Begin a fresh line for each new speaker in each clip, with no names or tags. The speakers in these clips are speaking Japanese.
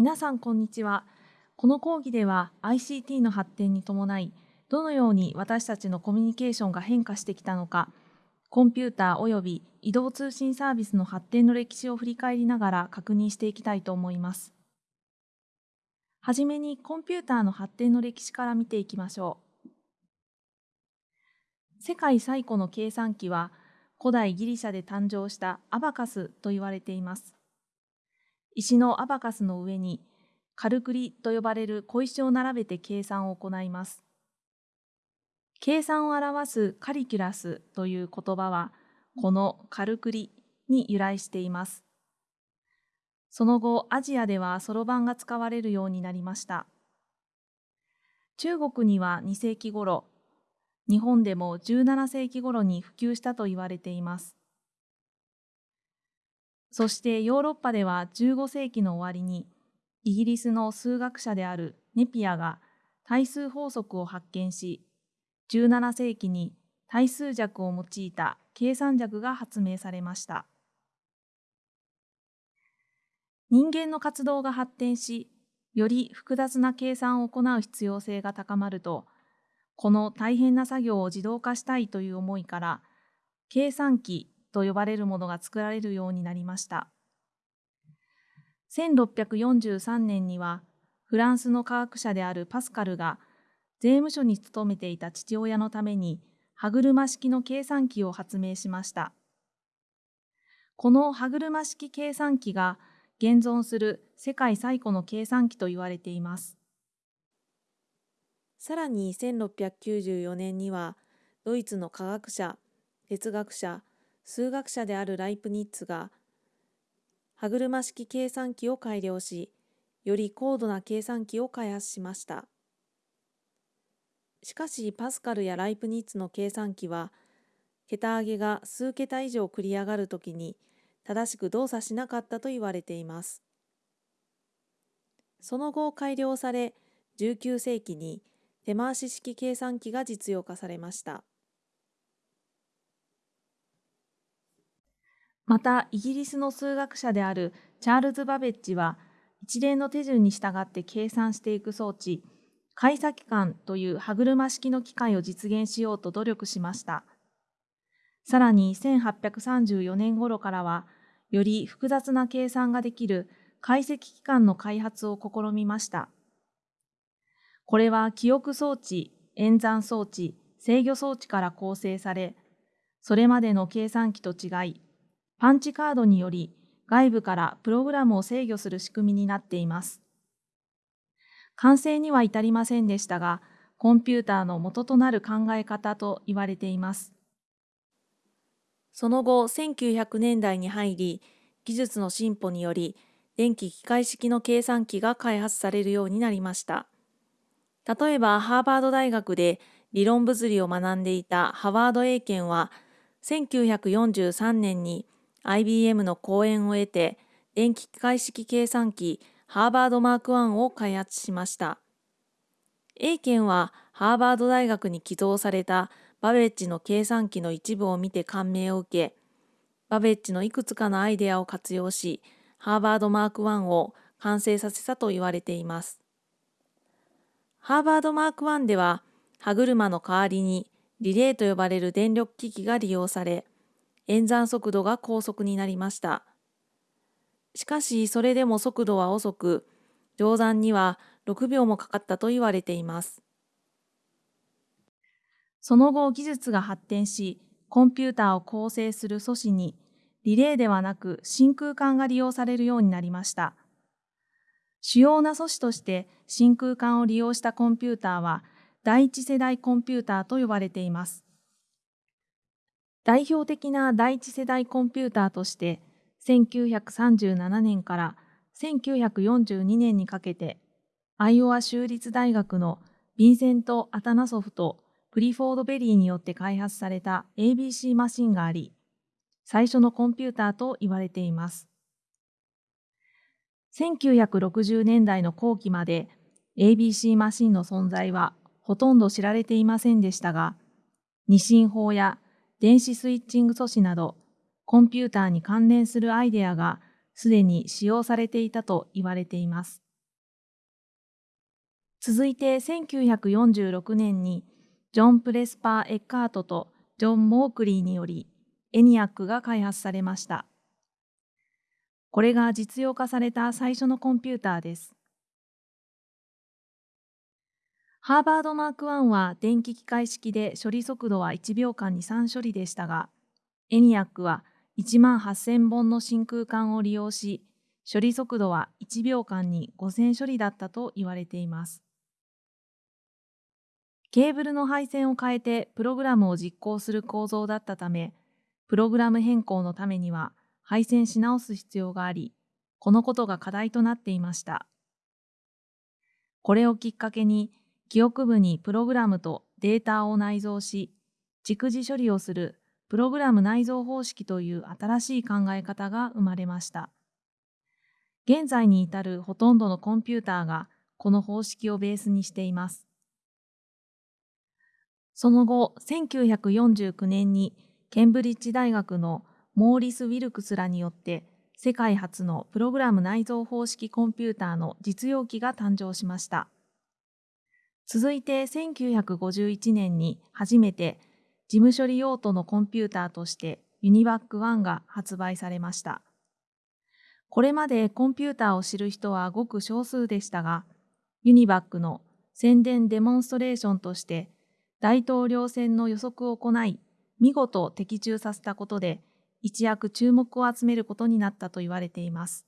皆さんこんにちは。この講義では ICT の発展に伴い、どのように私たちのコミュニケーションが変化してきたのか、コンピューター及び移動通信サービスの発展の歴史を振り返りながら確認していきたいと思います。はじめにコンピューターの発展の歴史から見ていきましょう。世界最古の計算機は古代ギリシャで誕生したアバカスと言われています。石のアバカスの上にカルクリと呼ばれる小石を並べて計算を行います。計算を表すカリキュラスという言葉はこのカルクリに由来しています。その後、アジアではそろばんが使われるようになりました。中国には2世紀頃、日本でも17世紀頃に普及したと言われています。そしてヨーロッパでは15世紀の終わりに、イギリスの数学者であるネピアが対数法則を発見し、17世紀に対数弱を用いた計算弱が発明されました。人間の活動が発展し、より複雑な計算を行う必要性が高まると、この大変な作業を自動化したいという思いから、計算機と呼ばれるものが作られるようになりました。1643年には、フランスの科学者であるパスカルが、税務署に勤めていた父親のために、歯車式の計算機を発明しました。この歯車式計算機が現存する世界最古の計算機と言われています。さらに1694年には、ドイツの科学者、哲学者、数学者であるライプニッツが、歯車式計算機を改良し、より高度な計算機を開発しました。しかし、パスカルやライプニッツの計算機は、桁上げが数桁以上繰り上がるときに、正しく動作しなかったと言われています。その後改良され、19世紀に手回し式計算機が実用化されました。また、イギリスの数学者であるチャールズ・バベッジは、一連の手順に従って計算していく装置、解析官という歯車式の機械を実現しようと努力しました。さらに1834年頃からは、より複雑な計算ができる解析機関の開発を試みました。これは記憶装置、演算装置、制御装置から構成され、それまでの計算機と違い、パンチカードにより外部からプログラムを制御する仕組みになっています。完成には至りませんでしたが、コンピューターの元となる考え方と言われています。その後、1900年代に入り、技術の進歩により、電気機械式の計算機が開発されるようになりました。例えば、ハーバード大学で理論物理を学んでいたハワード・エイケンは、1943年に IBM の講演を得て、電気機械式計算機ハーバードマーク1を開発しました。エイケンはハーバード大学に寄贈されたバベッジの計算機の一部を見て感銘を受け、バベッジのいくつかのアイデアを活用し、ハーバードマーク1を完成させたと言われています。ハーバードマーク1では、歯車の代わりにリレーと呼ばれる電力機器が利用され、演算速度が高速になりました。しかし、それでも速度は遅く、乗算には6秒もかかったと言われています。その後技術が発展し、コンピューターを構成する素子に、リレーではなく真空管が利用されるようになりました。主要な素子として真空管を利用したコンピューターは、第一世代コンピューターと呼ばれています。代表的な第一世代コンピューターとして、1937年から1942年にかけて、アイオワ州立大学のヴィンセント・アタナソフとクリフォード・ベリーによって開発された ABC マシンがあり、最初のコンピューターと言われています。1960年代の後期まで ABC マシンの存在はほとんど知られていませんでしたが、二進法や電子スイッチング素子などコンピューターに関連するアイデアがすでに使用されていたと言われています。続いて1946年にジョン・プレスパー・エッカートとジョン・モークリーによりエニアックが開発されました。これが実用化された最初のコンピューターです。ハーバードマーク1は電気機械式で処理速度は1秒間に3処理でしたが、エニアックは1万8000本の真空管を利用し、処理速度は1秒間に5000処理だったと言われています。ケーブルの配線を変えてプログラムを実行する構造だったため、プログラム変更のためには配線し直す必要があり、このことが課題となっていました。これをきっかけに、記憶部にプログラムとデータを内蔵し、逐次処理をするプログラム内蔵方式という新しい考え方が生まれました。現在に至るほとんどのコンピューターがこの方式をベースにしています。その後、1949年にケンブリッジ大学のモーリス・ウィルクスらによって世界初のプログラム内蔵方式コンピューターの実用機が誕生しました。続いて1951年に初めて事務処理用途のコンピューターとしてユニバック1が発売されました。これまでコンピューターを知る人はごく少数でしたが、ユニバックの宣伝デモンストレーションとして大統領選の予測を行い、見事的中させたことで一躍注目を集めることになったと言われています。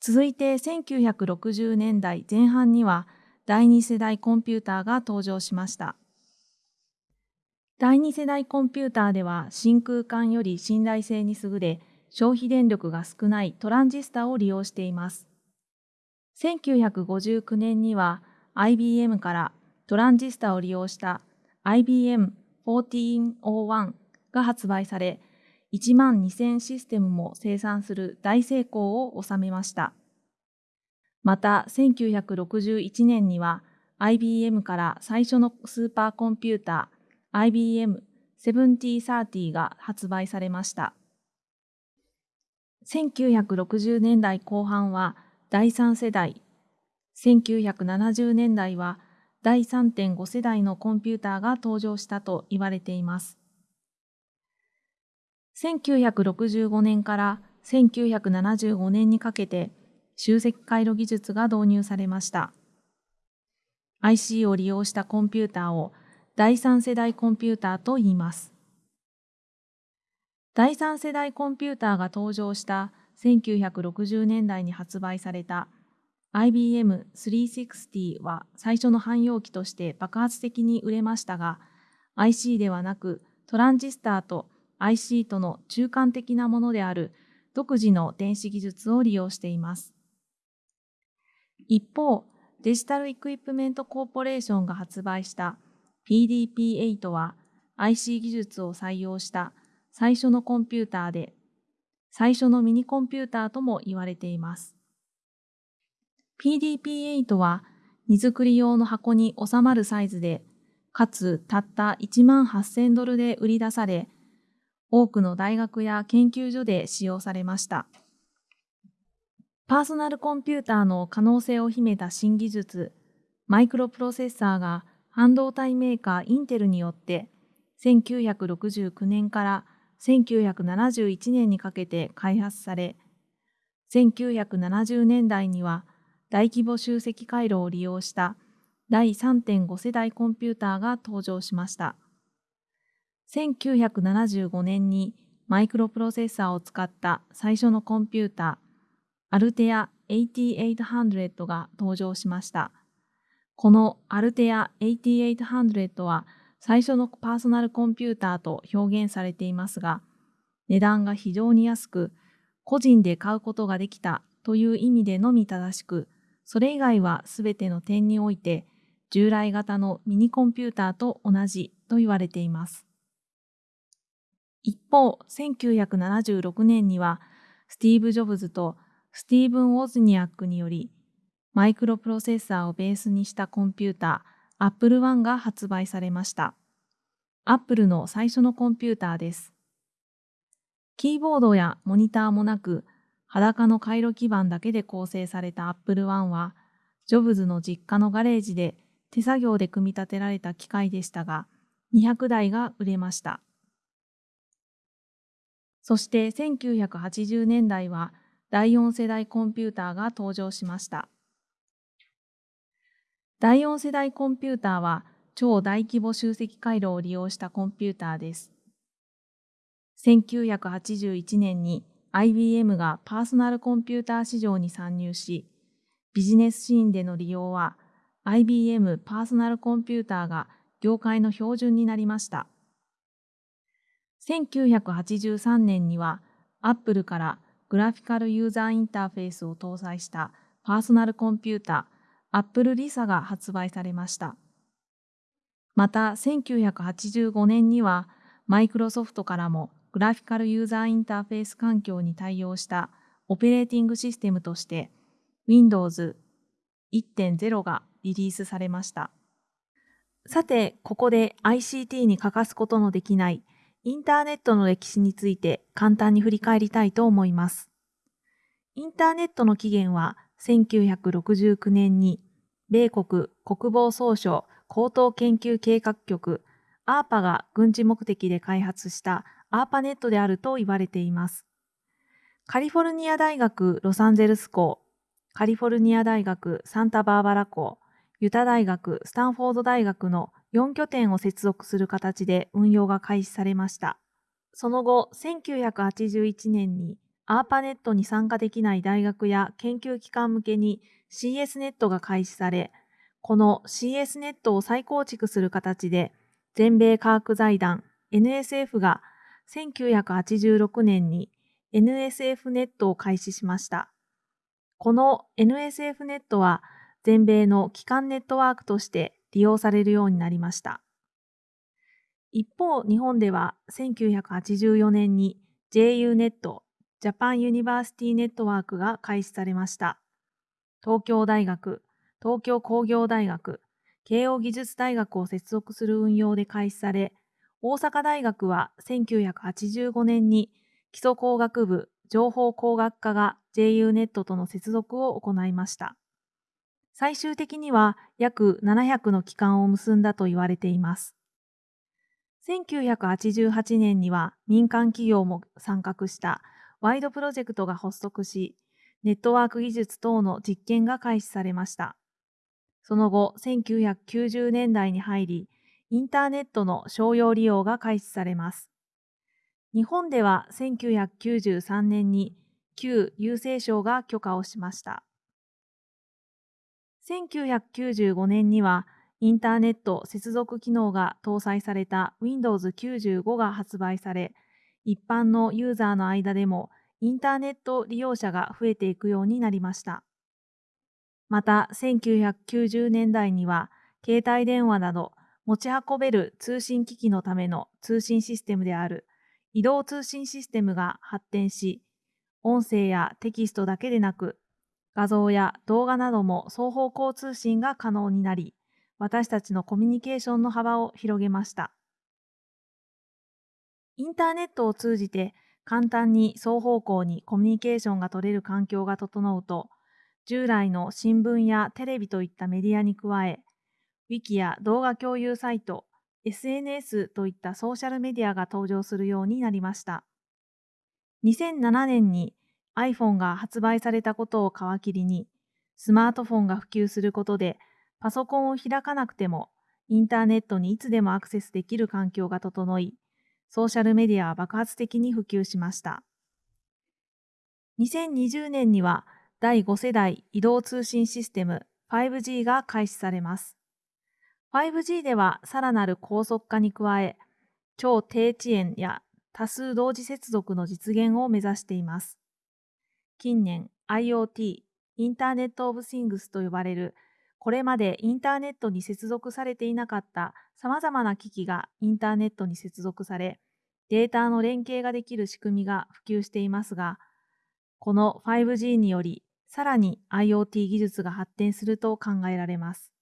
続いて1960年代前半には第二世代コンピューターが登場しました。第二世代コンピューターでは真空管より信頼性に優れ、消費電力が少ないトランジスタを利用しています。1959年には IBM からトランジスタを利用した IBM1401 が発売され、1万2000システムも生産する大成功を収めました。また1961年には IBM から最初のスーパーコンピューター IBM 7030が発売されました。1960年代後半は第3世代、1970年代は第3.5世代のコンピューターが登場したと言われています。1965年から1975年にかけて集積回路技術が導入されました。IC を利用したコンピューターを第三世代コンピューターと言います。第三世代コンピューターが登場した1960年代に発売された IBM360 は最初の汎用機として爆発的に売れましたが IC ではなくトランジスターと IC との中間的なものである独自の電子技術を利用しています。一方、デジタルイクイプメントコーポレーションが発売した PDP-8 は IC 技術を採用した最初のコンピューターで、最初のミニコンピューターとも言われています。PDP-8 は荷造り用の箱に収まるサイズで、かつたった1万8000ドルで売り出され、多くの大学や研究所で使用されました。パーソナルコンピューターの可能性を秘めた新技術、マイクロプロセッサーが半導体メーカーインテルによって1969年から1971年にかけて開発され、1970年代には大規模集積回路を利用した第3.5世代コンピューターが登場しました。1975年にマイクロプロセッサーを使った最初のコンピューター、アルテア8800が登場しました。このアルテア8800は最初のパーソナルコンピューターと表現されていますが、値段が非常に安く、個人で買うことができたという意味でのみ正しく、それ以外はすべての点において従来型のミニコンピューターと同じと言われています。一方、1976年にはスティーブ・ジョブズとスティーブン・ウォズニアックにより、マイクロプロセッサーをベースにしたコンピューター、アップルワンが発売されました。アップルの最初のコンピューターです。キーボードやモニターもなく、裸の回路基板だけで構成されたアップルワンは、ジョブズの実家のガレージで手作業で組み立てられた機械でしたが、200台が売れました。そして1980年代は第4世代コンピューターが登場しました。第4世代コンピューターは超大規模集積回路を利用したコンピューターです。1981年に IBM がパーソナルコンピューター市場に参入し、ビジネスシーンでの利用は IBM パーソナルコンピューターが業界の標準になりました。1983年には Apple からグラフィカルユーザーインターフェースを搭載したパーソナルコンピュータ Apple Lisa が発売されました。また1985年にはマイクロソフトからもグラフィカルユーザーインターフェース環境に対応したオペレーティングシステムとして Windows 1.0がリリースされました。さて、ここで ICT に欠かすことのできないインターネットの歴史について簡単に振り返りたいと思います。インターネットの起源は1969年に米国国防総省高等研究計画局 ARPA が軍事目的で開発したアーパネットであると言われています。カリフォルニア大学ロサンゼルス校、カリフォルニア大学サンタバーバラ校、ユタ大学、スタンフォード大学の4拠点を接続する形で運用が開始されました。その後、1981年にアーパネットに参加できない大学や研究機関向けに CS ネットが開始され、この CS ネットを再構築する形で、全米科学財団 NSF が1986年に NSF ネットを開始しました。この NSF ネットは全米の基幹ネットワークとして利用されるようになりました。一方、日本では1984年に JU ネット、ジャパンユニバーシティネットワークが開始されました。東京大学、東京工業大学、慶應義塾大学を接続する運用で開始され、大阪大学は1985年に基礎工学部情報工学科が JU ネットとの接続を行いました。最終的には約700の機関を結んだと言われています。1988年には民間企業も参画したワイドプロジェクトが発足し、ネットワーク技術等の実験が開始されました。その後、1990年代に入り、インターネットの商用利用が開始されます。日本では1993年に旧郵政省が許可をしました。1995年にはインターネット接続機能が搭載された Windows 95が発売され、一般のユーザーの間でもインターネット利用者が増えていくようになりました。また、1990年代には携帯電話など持ち運べる通信機器のための通信システムである移動通信システムが発展し、音声やテキストだけでなく、画像や動画なども双方向通信が可能になり、私たちのコミュニケーションの幅を広げました。インターネットを通じて簡単に双方向にコミュニケーションが取れる環境が整うと、従来の新聞やテレビといったメディアに加え、Wiki や動画共有サイト、SNS といったソーシャルメディアが登場するようになりました。2007年に iPhone が発売されたことを皮切りに、スマートフォンが普及することで、パソコンを開かなくても、インターネットにいつでもアクセスできる環境が整い、ソーシャルメディアは爆発的に普及しました。2020年には第5世代移動通信システム 5G が開始されます。5G ではさらなる高速化に加え、超低遅延や多数同時接続の実現を目指しています。近年 IoT、インターネットオブシングスと呼ばれる、これまでインターネットに接続されていなかった様々な機器がインターネットに接続され、データの連携ができる仕組みが普及していますが、この 5G により、さらに IoT 技術が発展すると考えられます。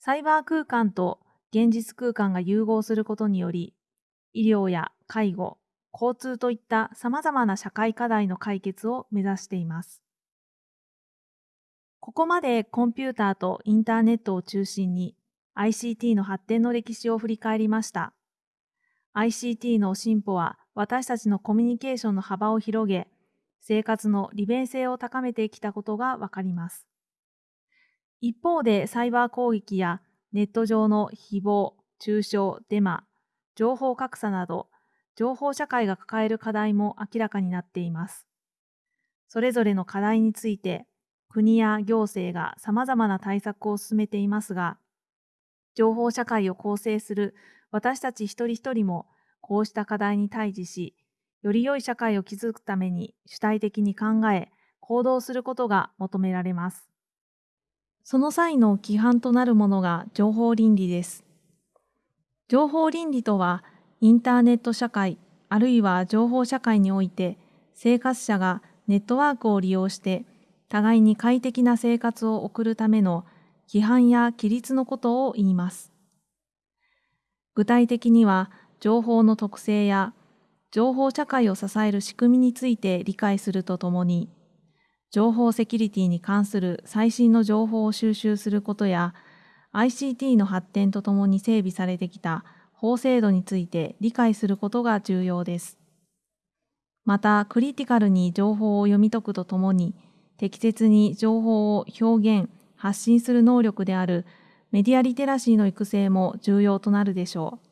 サイバー空間と現実空間が融合することにより、医療や介護、交通といった様々な社会課題の解決を目指しています。ここまでコンピューターとインターネットを中心に ICT の発展の歴史を振り返りました。ICT の進歩は私たちのコミュニケーションの幅を広げ、生活の利便性を高めてきたことがわかります。一方でサイバー攻撃やネット上の誹謗、中傷、デマ、情報格差など、情報社会が抱える課題も明らかになっています。それぞれの課題について、国や行政が様々な対策を進めていますが、情報社会を構成する私たち一人一人もこうした課題に対峙し、より良い社会を築くために主体的に考え、行動することが求められます。その際の規範となるものが情報倫理です。情報倫理とは、インターネット社会、あるいは情報社会において、生活者がネットワークを利用して、互いに快適な生活を送るための規範や規律のことを言います。具体的には、情報の特性や情報社会を支える仕組みについて理解するとともに、情報セキュリティに関する最新の情報を収集することや、ICT の発展とともに整備されてきた法制度について理解することが重要です。また、クリティカルに情報を読み解くとともに、適切に情報を表現、発信する能力であるメディアリテラシーの育成も重要となるでしょう。